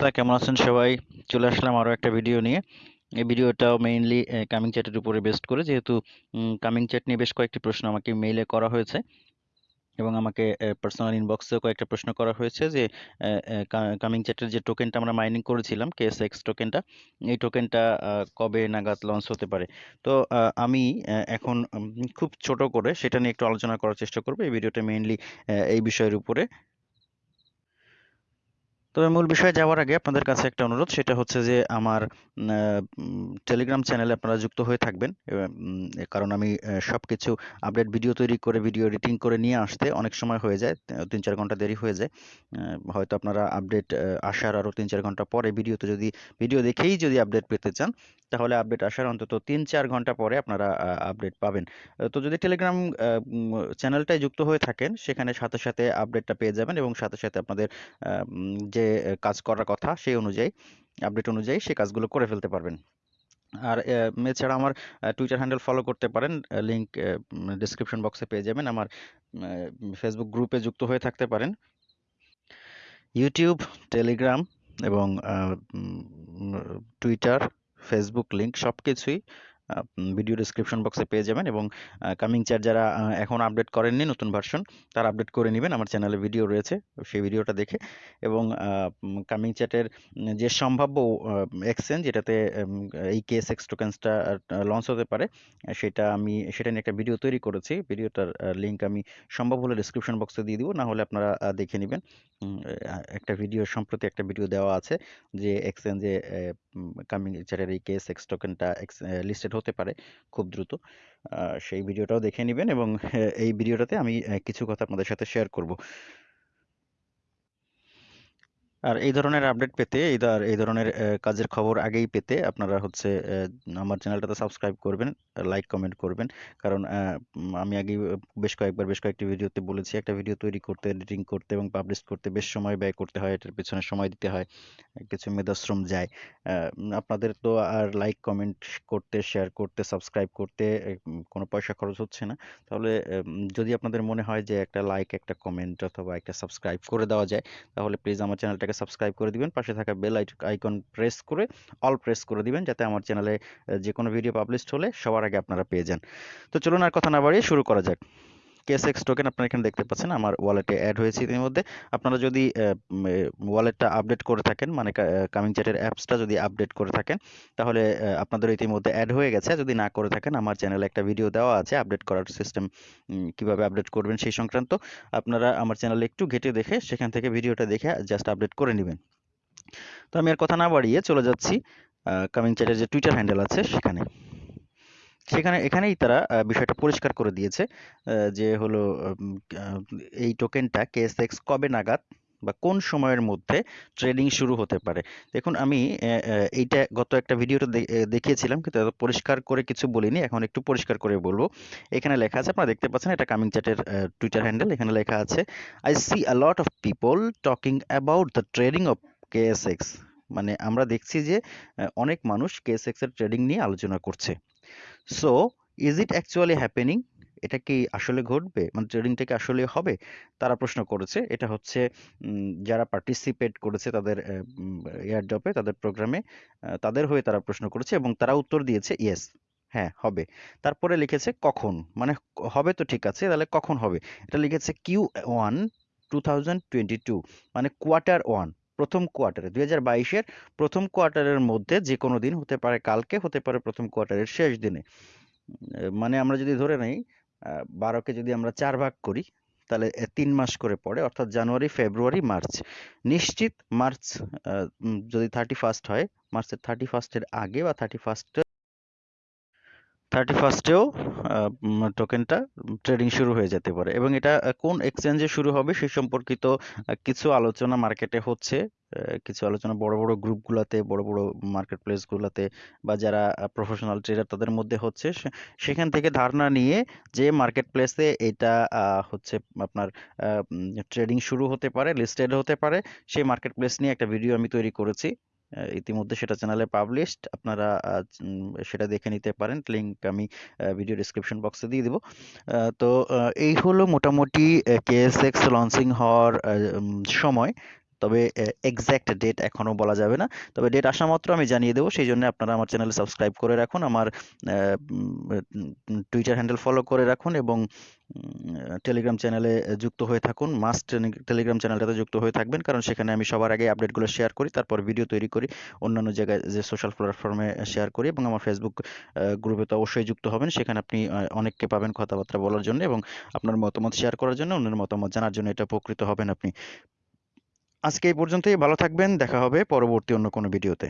অবস্থা কেমন আছেন সবাই? চলে আসলাম আরও একটা ভিডিও নিয়ে। এই ভিডিওটাও মেইনলি কামিং চ্যাটের উপরে বেস্ট করে, যেহেতু কামিং চ্যাট নিয়ে বেশ কয়েকটি প্রশ্ন আমাকে মেইলে করা হয়েছে এবং আমাকে পার্সোনাল ইনবক্সেও কয়েকটা প্রশ্ন করা হয়েছে যে কামিং চ্যাটের যে টোকেনটা আমরা মাইনিং করেছিলাম কেএসএক্স টোকেনটা এই টোকেনটা কবে নাগাদ লঞ্চ হতে পারে? তো আমি এখন খুব ছোট করে সেটা নিয়ে একটু আলোচনা করার চেষ্টা করব। এই ভিডিওটা মেইনলি এই বিষয়ের উপরে। তবে মূল বিষয়ে যাওয়ার আগে আপনাদের কাছে একটা অনুরোধ, সেটা হচ্ছে যে আমার টেলিগ্রাম চ্যানেলে আপনারা যুক্ত হয়ে থাকবেন। কারণ আমি সব কিছু আপডেট ভিডিও তৈরি করে ভিডিও এডিটিং করে নিয়ে আসতে অনেক সময় হয়ে যায় তিন চার ঘণ্টা দেরি হয়ে যায়। হয়তো আপনারা আপডেট আসার আরও তিন চার ঘণ্টা পরে ভিডিওতে যদি ভিডিও দেখেই যদি আপডেট পেতে চান তাহলে আপডেট আসার অন্তত তিন চার ঘণ্টা পরে আপনারা আপডেট পাবেন। তো যদি টেলিগ্রাম চ্যানেলটায় যুক্ত হয়ে থাকেন, সেখানে সাথে সাথে আপডেটটা পেয়ে যাবেন এবং সাথে সাথে আপনাদের যে কাজ করার কথা সেই অনুযায়ী, আপডেট অনুযায়ী সেই কাজগুলো করে ফেলতে পারবেন। আর এছাড়া আমার টুইটার হ্যান্ডেল ফলো করতে পারেন লিঙ্ক ডিসক্রিপশন বক্সে পেয়ে যাবেন। আমার ফেসবুক গ্রুপে যুক্ত হয়ে থাকতে পারেন। ইউটিউব টেলিগ্রাম এবং টুইটার ফেসবুক লিঙ্ক সব কিছুই ভিডিও ডিসক্রিপশন বক্সে পেয়ে যাবেন এবং কামিং চ্যাট যারা এখন আপডেট করেননি, নতুন ভার্সন তারা আপডেট করে নেবেন। আমার চ্যানেলে ভিডিও রয়েছে, সেই ভিডিওটা দেখে। এবং কামিং চ্যাটের যে সম্ভাব্য এক্সচেঞ্জ যেটাতে এই কেস এক্স টোকেন্সটা লঞ্চ হতে পারে, সেটা আমি, সেটা নিয়ে একটা ভিডিও তৈরি করেছি। ভিডিওটার লিঙ্ক আমি সম্ভব হলে ডিসক্রিপশন বক্সে দিয়ে দিব, না হলে আপনারা দেখে নেবেন। একটা ভিডিও সম্প্রতি একটা ভিডিও দেওয়া আছে, যে এক্সচেঞ্জে কামিং চ্যাটের এই কেস এক্স টোকেনটা লিস্টেড হতে পারে খুব দ্রুত। সেই ভিডিওটাও দেখে নেবেন এবং এই ভিডিওটাতে আমি কিছু কথা আপনাদের সাথে শেয়ার করব। আর এই ধরনের আপডেট পেতে এই এই ধরনের কাজের খবর আগেই পেতে আপনারা হচ্ছে আমার চ্যানেলটাতে সাবস্ক্রাইব করবেন লাইক কমেন্ট করবেন। কারণ আমি আগেই বেশ কয়েকবার, বেশ কয়েকটি ভিডিওতে বলেছি, একটা ভিডিও তৈরি করতে এডিটিং করতে এবং পাবলিশ করতে বেশ সময় ব্যয় করতে হয়, এটার পেছনে সময় দিতে হয়, কিছু মেধাশ্রম যায়। আপনাদের তো আর লাইক কমেন্ট করতে শেয়ার করতে সাবস্ক্রাইব করতে কোনো পয়সা খরচ হচ্ছে না। তাহলে যদি আপনাদের মনে হয় যে একটা লাইক একটা কমেন্ট অথবা একটা সাবস্ক্রাইব করে দেওয়া যায়, তাহলে প্লিজ আমার চ্যানেলটাকে চ্যানেলটাকে সাবস্ক্রাইব করে দিবেন, পাশে থাকা বেল আইকন প্রেস করে অল প্রেস করে দিবেন যাতে আমার চ্যানেলে যে কোনো ভিডিও পাবলিশ হলে সবার আগে আপনারা পেয়ে যান। তো চলুন আর কথা না বাড়িয়ে শুরু করা যাক। কেএসএক্স টোকেন আপনারা এখানে দেখতে পাচ্ছেন, আমার ওয়ালেটে অ্যাড হয়েছে ইতিমধ্যে। আপনারা যদি ওয়ালেটটা আপডেট করে থাকেন মানে কামিং চ্যাটের অ্যাপসটা যদি আপডেট করে থাকেন, তাহলে আপনাদের ইতিমধ্যে অ্যাড হয়ে গেছে। যদি না করে থাকেন, আমার চ্যানেলে একটা ভিডিও দেওয়া আছে আপডেট করার সিস্টেম কীভাবে আপডেট করবেন সেই সংক্রান্ত, আপনারা আমার চ্যানেলে একটু ঘেটে দেখে, সেখান থেকে ভিডিওটা দেখে জাস্ট আপডেট করে নেবেন। তো আমি আর কথা না বাড়িয়ে চলে যাচ্ছি কামিং চ্যাটের যে টুইটার হ্যান্ডেল আছে, সেখানে। সেখানে, এখানেই তারা বিষয়টা পরিষ্কার করে দিয়েছে যে হলো এই টোকেনটা কেএসএক্স কবে নাগাদ বা কোন সময়ের মধ্যে ট্রেডিং শুরু হতে পারে। দেখুন, আমি এইটা গত একটা ভিডিওতে দেখিয়েছিলাম, কিন্তু পরিষ্কার করে কিছু বলিনি, এখন একটু পরিষ্কার করে বলব। এখানে লেখা আছে, আপনারা দেখতে পাচ্ছেন, এটা কামিং চ্যাটের টুইটার হ্যান্ডেল এখানে লেখা আছে I see a lot of people talking about the trading of KSX. মানে আমরা দেখছি যে অনেক মানুষ কেএসএক্স এর ট্রেডিং নিয়ে আলোচনা করছে। So is it actually happening এটা কি আসলে ঘটবে? মানে ট্রেডিংটা কি আসলে হবে? তারা প্রশ্ন করেছে। এটা হচ্ছে যারা পার্টিসিপেট করেছে তাদের এয়ারড্রপে তাদের প্রোগ্রামে তাদের হয়ে তারা প্রশ্ন করেছে এবং তারা উত্তর দিয়েছে ইয়েস হ্যাঁ হবে। তারপরে লিখেছে কখন? মানে হবে তো ঠিক আছে, তাহলে কখন হবে? এটা লিখেছে কিউ ওয়ান টু মানে কোয়ার্টার ওয়ান প্রথম কোয়ার্টারে, দুই হাজার বাইশের প্রথম কোয়ার্টারের মধ্যে যে কোনো দিন হতে পারে, কালকে হতে পারে প্রথম কোয়ার্টারের শেষ দিনে। মানে আমরা যদি ধরে নেই বারোকে যদি আমরা চার ভাগ করি, তাহলে তিন মাস করে পড়ে, অর্থাৎ জানুয়ারি, ফেব্রুয়ারি, মার্চ। নিশ্চিত মার্চ যদি থার্টি ফার্স্ট হয়, মার্চের থার্টি ফার্স্টের আগে বা থার্টি ফার্স্ট থার্টি ফার্স্টেও টোকেনটা ট্রেডিং শুরু হয়ে যেতে পারে। এবং এটা কোন এক্সচেঞ্জে শুরু হবে সে সম্পর্কিত কিছু আলোচনা মার্কেটে হচ্ছে। কিছু আলোচনা বড় বড় গ্রুপগুলোতে বড় বড় মার্কেট প্লেসগুলোতে বা যারা প্রফেশনাল ট্রেডার তাদের মধ্যে হচ্ছে সেখান থেকে ধারণা নিয়ে যে মার্কেট প্লেসে এটা হচ্ছে আপনার ট্রেডিং শুরু হতে পারে লিস্টেড হতে পারে, সেই মার্কেট প্লেস নিয়ে একটা ভিডিও আমি তৈরি করেছি। ইতিমধ্যে সেটা চ্যানেলে পাবলিশড আপনারা সেটা দেখে নিতে পারেন লিঙ্ক আমি ভিডিও ডিসক্রিপশন বক্সে দিয়ে দিব। তো এই হলো মোটামুটি কেএসএক্স লঞ্চিং হওয়ার সময়। তবে এক্সাক্ট ডেট এখনও বলা যাবে না। তবে ডেট আসা মাত্র আমি জানিয়ে দেবো, সেই জন্য আপনারা আমার চ্যানেলে সাবস্ক্রাইব করে রাখুন, আমার টুইটার হ্যান্ডেল ফলো করে রাখুন এবং টেলিগ্রাম চ্যানেলে যুক্ত হয়ে থাকুন। মাস্ট টেলিগ্রাম চ্যানেলটাতে যুক্ত হয়ে থাকবেন, কারণ সেখানে আমি সবার আগে আপডেটগুলো শেয়ার করি, তারপর ভিডিও তৈরি করি, অন্যান্য জায়গায় যে সোশ্যাল প্ল্যাটফর্মে শেয়ার করি এবং আমার ফেসবুক গ্রুপে তো অবশ্যই যুক্ত হবেন। সেখানে আপনি অনেককে পাবেন কথাবার্তা বলার জন্য এবং আপনার মতামত শেয়ার করার জন্য, অন্যের মতামত জানার জন্য এটা উপকৃত হবেন আপনি। আজকে এই পর্যন্তই ভালো থাকবেন দেখা হবে পরবর্তী অন্য কোনো ভিডিওতে।